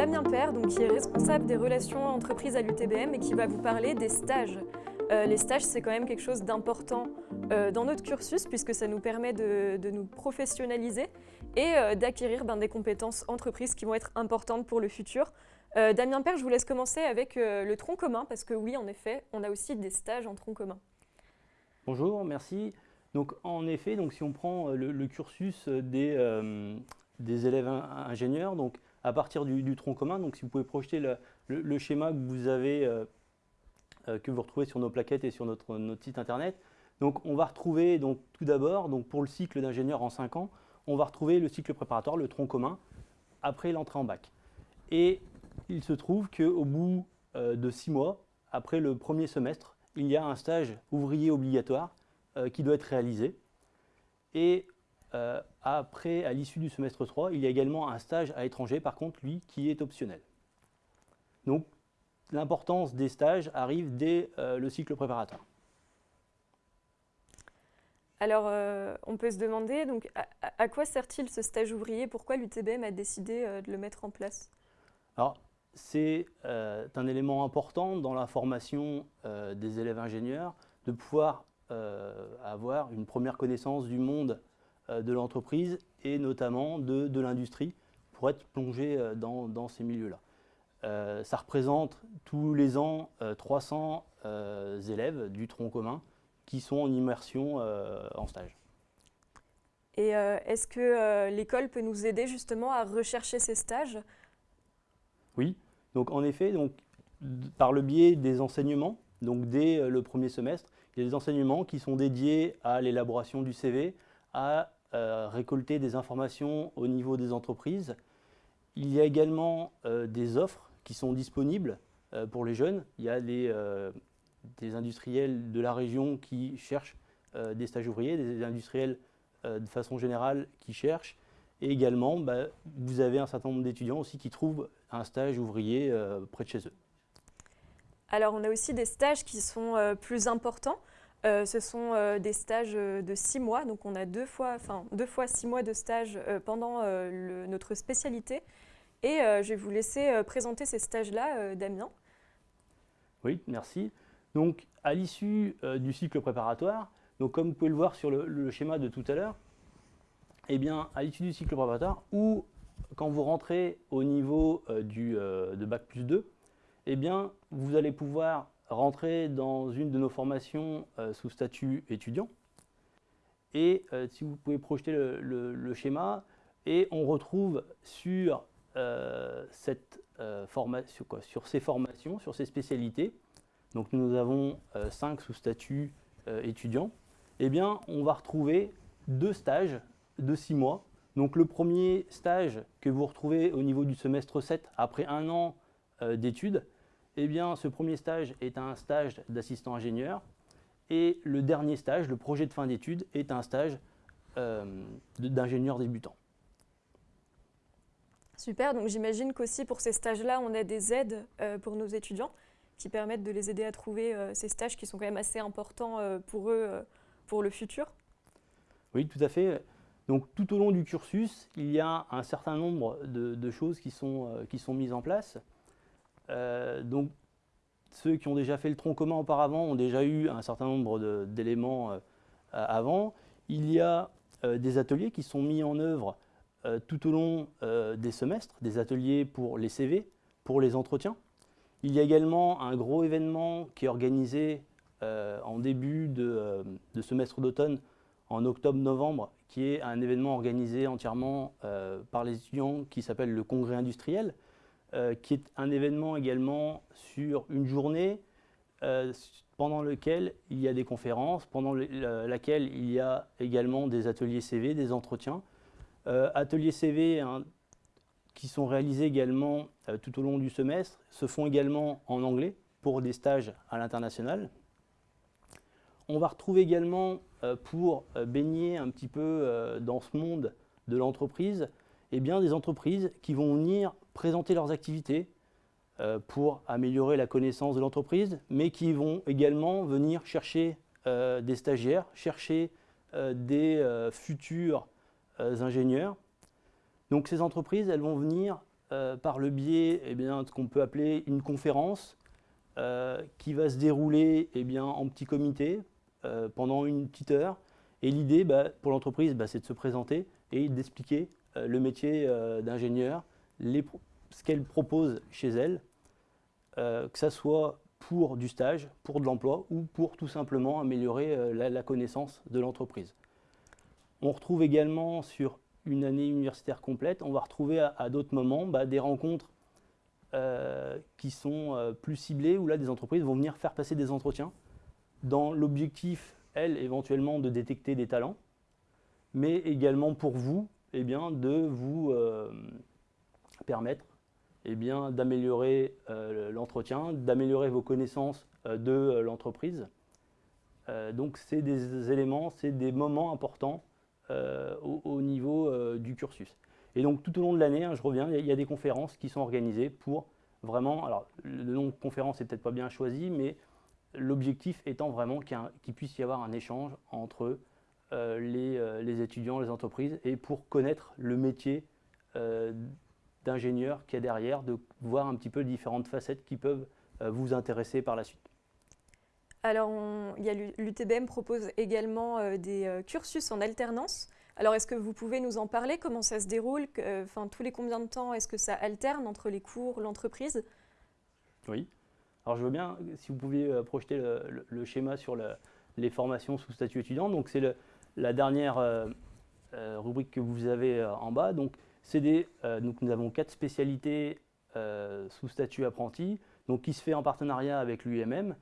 Damien Père, qui est responsable des relations entreprises à l'UTBM et qui va vous parler des stages. Euh, les stages, c'est quand même quelque chose d'important euh, dans notre cursus puisque ça nous permet de, nous professionnaliser et euh, d'acquérir ben, des compétences entreprises qui vont être importantes pour le futur. Damien Père, je vous laisse commencer avec le tronc commun parce que oui, en effet, on a aussi des stages en tronc commun. Bonjour, merci. Donc en effet, donc, si on prend le, cursus des, des élèves ingénieurs, donc à partir du, tronc commun, donc si vous pouvez projeter le, schéma que vous avez euh, que vous retrouvez sur nos plaquettes et sur notre, site internet. Donc on va retrouver donc, tout d'abord, pour le cycle d'ingénieur en 5 ans, on va retrouver le cycle préparatoire, le tronc commun, après l'entrée en bac. Et il se trouve qu'au bout euh, de 6 mois, après le premier semestre, il y a un stage ouvrier obligatoire euh, qui doit être réalisé. Et après, à l'issue du semestre 3, il y a également un stage à l'étranger, par contre, lui, qui est optionnel. Donc, l'importance des stages arrive dès euh, le cycle préparatoire. Alors, euh, on peut se demander, donc, à, quoi sert-il ce stage ouvrier? Pourquoi l'UTBM a décidé euh, de le mettre en place? Alors, c'est un élément important dans la formation des élèves ingénieurs de pouvoir avoir une première connaissance du monde de l'entreprise et notamment de, l'industrie pour être plongé dans ces milieux-là. Euh, ça représente tous les ans 300 euh, euh, élèves du tronc commun qui sont en immersion en stage. Et est-ce que l'école peut nous aider justement à rechercher ces stages? Oui, donc en effet, donc, par le biais des enseignements, donc dès le premier semestre, il y a des enseignements qui sont dédiés à l'élaboration du CV, à récolter des informations au niveau des entreprises. Il y a également des offres qui sont disponibles euh, pour les jeunes. Il y a euh, des industriels de la région qui cherchent euh, des stages ouvriers, des industriels de façon générale qui cherchent. Et également, bah, vous avez un certain nombre d'étudiants aussi qui trouvent un stage ouvrier près de chez eux. Alors, on a aussi des stages qui sont plus importants. Ce sont des stages de six mois, donc on a deux fois, deux fois six mois de stage pendant notre spécialité. Et euh, je vais vous laisser euh, présenter ces stages-là, euh, Damien. Oui, merci. Donc, à l'issue du cycle préparatoire, donc comme vous pouvez le voir sur le, schéma de tout à l'heure, eh bien, à l'issue du cycle préparatoire, ou quand vous rentrez au niveau du, de Bac plus 2, eh bien, vous allez pouvoir rentrer dans une de nos formations sous statut étudiant. Et si vous pouvez projeter le, schéma, et on retrouve sur euh, cette, euh, sur ces formations, sur ces spécialités, donc nous avons euh, cinq sous statut étudiants, eh bien on va retrouver deux stages de six mois. Donc le premier stage que vous retrouvez au niveau du semestre 7 après un an d'études, eh bien ce premier stage est un stage d'assistant ingénieur et le dernier stage, le projet de fin d'études, est un stage d'ingénieur débutant. Super, donc j'imagine qu'aussi pour ces stages-là, on a des aides euh, pour nos étudiants qui permettent de les aider à trouver euh, ces stages qui sont quand même assez importants euh, pour eux, pour le futur. Oui, tout à fait. Donc tout au long du cursus, il y a un certain nombre de, choses qui sont, qui sont mises en place. Donc ceux qui ont déjà fait le tronc commun auparavant ont déjà eu un certain nombre d'éléments avant. Il y a des ateliers qui sont mis en œuvre euh, tout au long euh, des semestres, des ateliers pour les CV, pour les entretiens. Il y a également un gros événement qui est organisé euh, en début de, semestre d'automne, en octobre-novembre, qui est un événement organisé entièrement par les étudiants qui s'appelle le Congrès industriel, qui est un événement également sur une journée pendant lequel il y a des conférences, pendant laquelle il y a également des ateliers CV, des entretiens, euh, ateliers CV hein, qui sont réalisés également euh, tout au long du semestre se font également en anglais pour des stages à l'international. On va retrouver également, euh, pour baigner un petit peu dans ce monde de l'entreprise, eh bien, des entreprises qui vont venir présenter leurs activités pour améliorer la connaissance de l'entreprise, mais qui vont également venir chercher des stagiaires, chercher des futurs euh, ingénieurs. Donc ces entreprises, elles vont venir par le biais eh bien, de ce qu'on peut appeler une conférence qui va se dérouler eh bien, en petit comité pendant une petite heure. Et l'idée bah, pour l'entreprise, bah, c'est de se présenter et d'expliquer le métier d'ingénieur, ce qu'elle propose chez elle, que ce soit pour du stage, pour de l'emploi ou pour tout simplement améliorer la connaissance de l'entreprise. On retrouve également sur une année universitaire complète, on va retrouver à, d'autres moments bah, des rencontres euh, qui sont euh, plus ciblées, où là des entreprises vont venir faire passer des entretiens dans l'objectif, elle, éventuellement de détecter des talents, mais également pour vous, eh bien, de vous euh, permettre eh d'améliorer l'entretien, d'améliorer vos connaissances de l'entreprise. donc c'est des éléments, c'est des moments importants euh, au, niveau euh, du cursus. Et donc tout au long de l'année, hein, je reviens, il y, a des conférences qui sont organisées pour vraiment, alors le nom de conférence n'est peut-être pas bien choisi, mais l'objectif étant vraiment qu'il puisse y avoir un échange entre euh, les, étudiants, les entreprises, et pour connaître le métier d'ingénieur qu'il y a derrière, de voir un petit peu les différentes facettes qui peuvent vous intéresser par la suite. Alors, l'UTBM propose également euh, des euh, cursus en alternance. Alors, est-ce que vous pouvez nous en parler? Comment ça se déroule? Euh, Enfin, tous les combien de temps est-ce que ça alterne entre les cours, l'entreprise? Oui. Alors, je veux bien, si vous pouviez projeter le, schéma sur les formations sous statut étudiant. Donc, c'est la dernière rubrique que vous avez en bas. Donc, des, donc, nous avons quatre spécialités sous statut apprenti, donc, qui se fait en partenariat avec l'UMM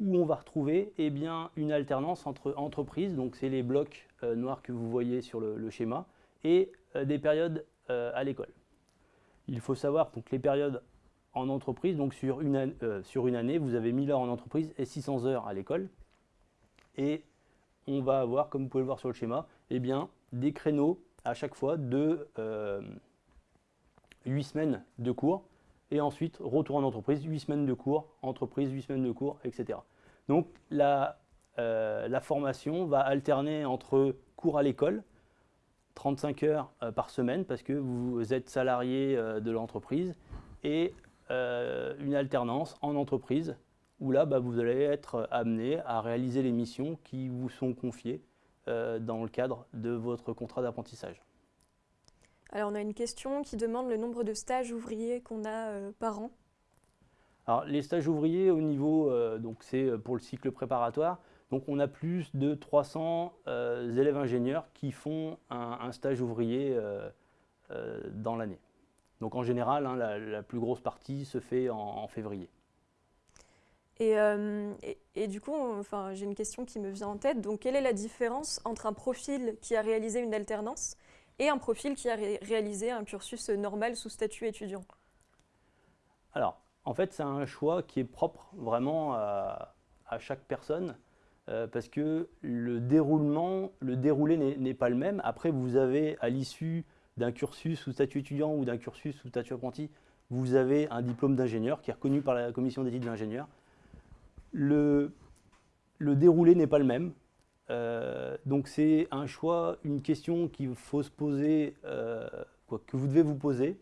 où on va retrouver eh bien, une alternance entre entreprises, donc c'est les blocs euh, noirs que vous voyez sur le, schéma, et euh, des périodes euh, à l'école. Il faut savoir que les périodes en entreprise, donc sur une, sur une année, vous avez 1000 heures en entreprise et 600 heures à l'école. Et on va avoir, comme vous pouvez le voir sur le schéma, eh bien, des créneaux à chaque fois de 8 semaines de cours et ensuite retour en entreprise, 8 semaines de cours, entreprise, 8 semaines de cours, etc. Donc la, euh, la formation va alterner entre cours à l'école, 35 heures euh, par semaine parce que vous êtes salarié euh, de l'entreprise, et une alternance en entreprise où là bah, vous allez être amené à réaliser les missions qui vous sont confiées dans le cadre de votre contrat d'apprentissage. Alors on a une question qui demande le nombre de stages ouvriers qu'on a euh, par an. Alors les stages ouvriers au niveau, euh, donc c'est euh, pour le cycle préparatoire, donc on a plus de 300 élèves ingénieurs qui font un, stage ouvrier dans l'année. Donc en général, hein, la, plus grosse partie se fait en, février. Et, et, du coup, enfin, j'ai une question qui me vient en tête. Donc, quelle est la différence entre un profil qui a réalisé une alternance et un profil qui a réalisé un cursus normal sous statut étudiant? Alors, en fait, c'est un choix qui est propre vraiment à, chaque personne euh, parce que le déroulement, le déroulé n'est pas le même. Après, vous avez à l'issue d'un cursus sous statut étudiant ou d'un cursus sous statut apprenti, vous avez un diplôme d'ingénieur qui est reconnu par la commission d'études d'ingénieur. Le, déroulé n'est pas le même. Euh, donc c'est un choix, une question qu'il faut se poser, euh, que vous devez vous poser.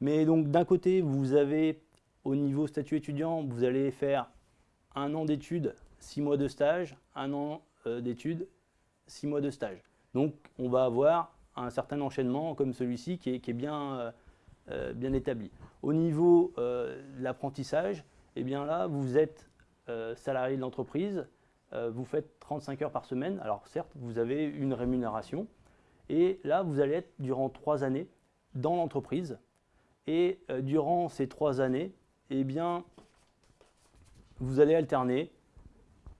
Mais donc d'un côté, vous avez au niveau statut étudiant, vous allez faire un an d'études, six mois de stage, un an euh, d'études, six mois de stage. Donc on va avoir un certain enchaînement comme celui-ci qui est, bien, bien établi. Au niveau de l'apprentissage, eh bien là, vous êtes salarié de l'entreprise, euh, vous faites 35 heures par semaine. Alors certes, vous avez une rémunération. Et là, vous allez être durant trois années dans l'entreprise. Et euh, durant ces trois années, eh bien, vous allez alterner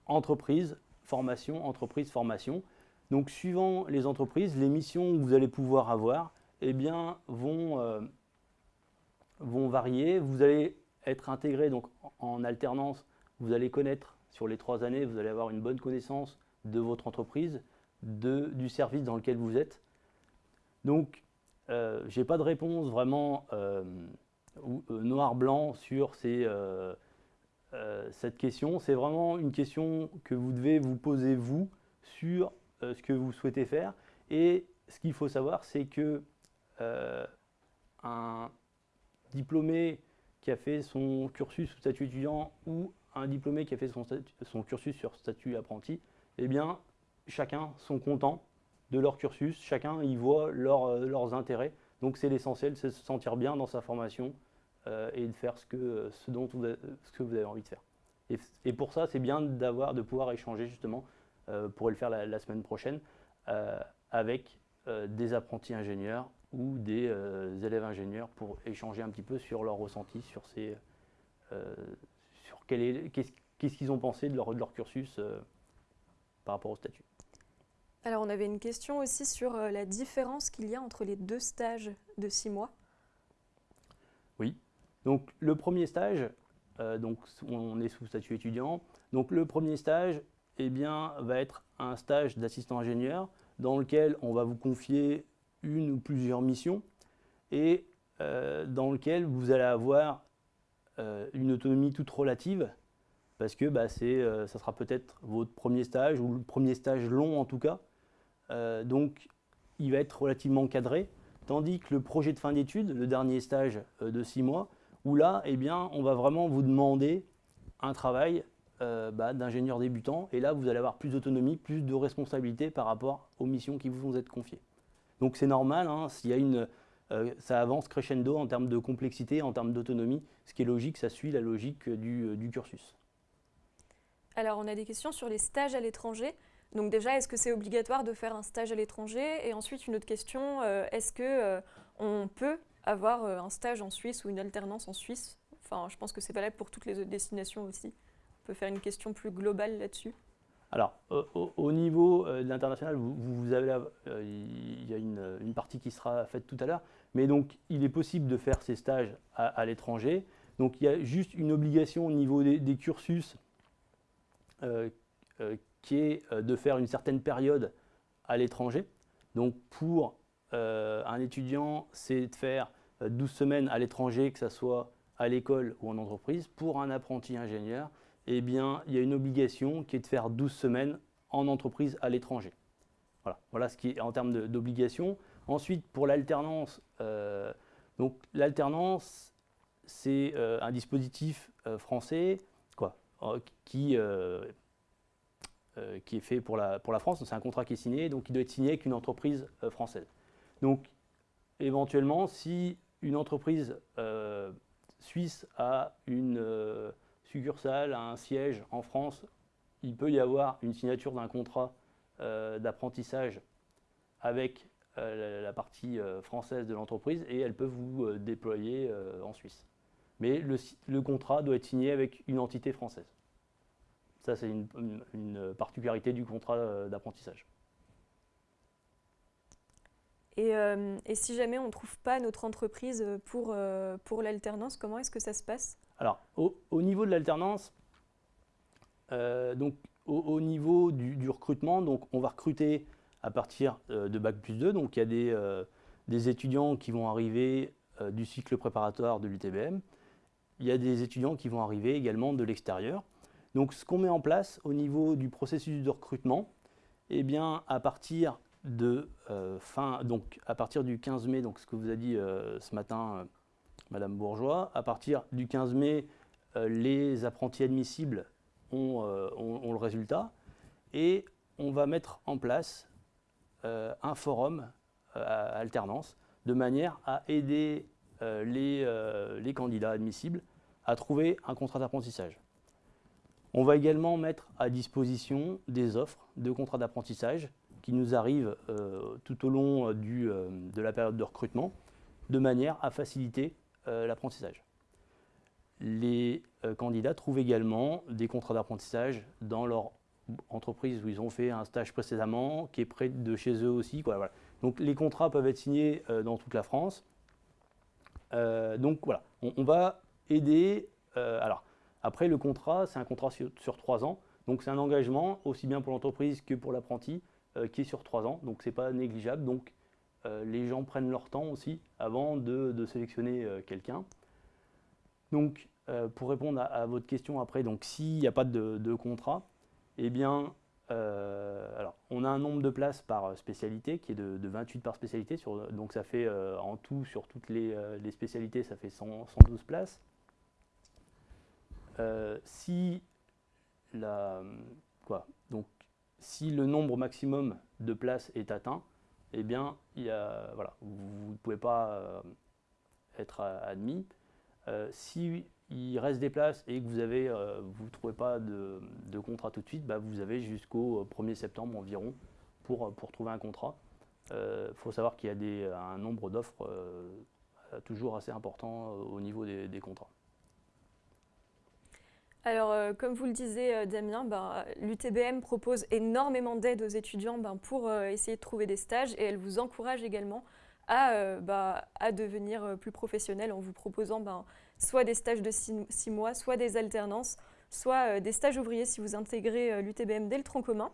entreprise, formation, entreprise, formation. Donc suivant les entreprises, les missions que vous allez pouvoir avoir eh bien, vont, euh, vont varier. Vous allez être intégré donc, en alternance, vous allez connaître sur les trois années, vous allez avoir une bonne connaissance de votre entreprise, de, du service dans lequel vous êtes. Donc, euh, je n'ai pas de réponse vraiment euh, euh, noir-blanc sur cette question. C'est vraiment une question que vous devez vous poser vous sur ce que vous souhaitez faire. Et ce qu'il faut savoir, c'est que un, diplômé qui a fait son cursus sous statut étudiant ou un diplômé qui a fait son, son cursus sur statut apprenti, eh bien, chacun sont contents de leur cursus, chacun y voit euh, leurs intérêts. Donc c'est l'essentiel, c'est se sentir bien dans sa formation euh, et de faire ce, que, ce, dont vous avez, ce que vous avez envie de faire. Et, pour ça, c'est bien d'avoir, de pouvoir échanger justement, euh, pour le faire la, semaine prochaine, avec des apprentis ingénieurs ou des élèves ingénieurs pour échanger un petit peu sur leur ressenti, sur, ces, qu'est-ce qu'ils ont pensé de leur, de leur cursus par rapport au statut? Alors on avait une question aussi sur euh, la différence qu'il y a entre les deux stages de six mois. Oui, donc le premier stage, euh, donc on est sous statut étudiant, donc le premier stage eh bien, va être un stage d'assistant ingénieur dans lequel on va vous confier une ou plusieurs missions et euh, dans lequel vous allez avoir une autonomie toute relative parce que bah, ça sera peut-être votre premier stage ou le premier stage long en tout cas euh, donc, il va être relativement cadré. Tandis que le projet de fin d'études, le dernier stage euh, de six mois, où là, eh bien, on va vraiment vous demander un travail euh, bah, d'ingénieur débutant. Et là, vous allez avoir plus d'autonomie, plus de responsabilité par rapport aux missions qui vous vont être confiées. Donc c'est normal, hein, s'il y a une, ça avance crescendo en termes de complexité, en termes d'autonomie. Ce qui est logique, ça suit la logique du cursus. Alors on a des questions sur les stages à l'étranger. Donc déjà, est-ce que c'est obligatoire de faire un stage à l'étranger? Et ensuite, une autre question, euh, est-ce qu'on euh, on peut avoir euh, un stage en Suisse ou une alternance en Suisse? Enfin, je pense que c'est valable pour toutes les autres destinations aussi. On peut faire une question plus globale là-dessus. Alors, au, niveau de l'international, vous, avez il y a une, partie qui sera faite tout à l'heure, mais donc il est possible de faire ces stages à, l'étranger. Donc il y a juste une obligation au niveau des, cursus qui est euh, de faire une certaine période à l'étranger. Donc pour euh, un étudiant, c'est de faire 12 euh, semaines à l'étranger, que ce soit à l'école ou en entreprise. Pour un apprenti ingénieur, eh bien, il y a une obligation qui est de faire 12 semaines en entreprise à l'étranger. Voilà. voilà ce qui est en termes d'obligation. Ensuite, pour l'alternance, donc l'alternance, c'est un dispositif français quoi, qui euh, qui est fait pour la, pour la France. C'est un contrat qui est signé, donc il doit être signé avec une entreprise euh, française. Donc éventuellement, si une entreprise euh, suisse a une succursale, un siège en France, il peut y avoir une signature d'un contrat d'apprentissage avec la, partie française de l'entreprise et elle peut vous déployer en Suisse. Mais le contrat doit être signé avec une entité française. Ça, c'est une, particularité du contrat euh, d'apprentissage. Euh, et, si jamais on ne trouve pas notre entreprise pour, euh, pour l'alternance, comment est-ce que ça se passe? Alors, au, niveau de l'alternance, donc au, niveau du, recrutement, donc on va recruter à partir de Bac plus 2. Donc il y a des, des étudiants qui vont arriver du cycle préparatoire de l'UTBM. Il y a des étudiants qui vont arriver également de l'extérieur. Donc ce qu'on met en place au niveau du processus de recrutement, eh bien à partir de euh, fin, donc à partir du 15 mai, donc ce que vous a dit euh, ce matin euh, Madame Bourgeois, à partir du 15 mai, les apprentis admissibles ont, ont, le résultat et on va mettre en place un forum à alternance de manière à aider les, candidats admissibles à trouver un contrat d'apprentissage. On va également mettre à disposition des offres de contrats d'apprentissage qui nous arrivent euh, tout au long euh, euh, de la période de recrutement, de manière à faciliter l'apprentissage. Les candidats trouvent également des contrats d'apprentissage dans leur entreprise où ils ont fait un stage précédemment, qui est près de chez eux aussi. Donc les contrats peuvent être signés dans toute la France. donc voilà, on, va aider. alors, après, le contrat, c'est un contrat sur, trois ans. Donc, c'est un engagement, aussi bien pour l'entreprise que pour l'apprenti, euh, qui est sur trois ans. Donc, ce n'est pas négligeable. Donc, euh, les gens prennent leur temps aussi avant de, sélectionner euh, quelqu'un. Donc, pour répondre à, votre question après, donc s'il n'y a pas de, contrat, eh bien, alors, on a un nombre de places par spécialité qui est de, 28 par spécialité, donc ça fait en tout sur toutes les, spécialités, ça fait 112 places. si, la, quoi, donc, si le nombre maximum de places est atteint, eh bien, voilà, vous ne pouvez pas être admis. Euh, si il reste des places et que vous avez, euh, ne trouvez pas de, contrat tout de suite, bah, vous avez jusqu'au 1er septembre environ pour, pour trouver un contrat. Il euh, faut savoir qu'il y a des, un nombre d'offres toujours assez important au niveau des, contrats. Alors, comme vous le disiez, Damien, ben, l'UTBM propose énormément d'aide aux étudiants ben, pour essayer de trouver des stages et elle vous encourage également à, euh, bah, à devenir euh, plus professionnel en vous proposant ben, soit des stages de six, mois, soit des alternances, soit euh, des stages ouvriers si vous intégrez l'UTBM dès le tronc commun.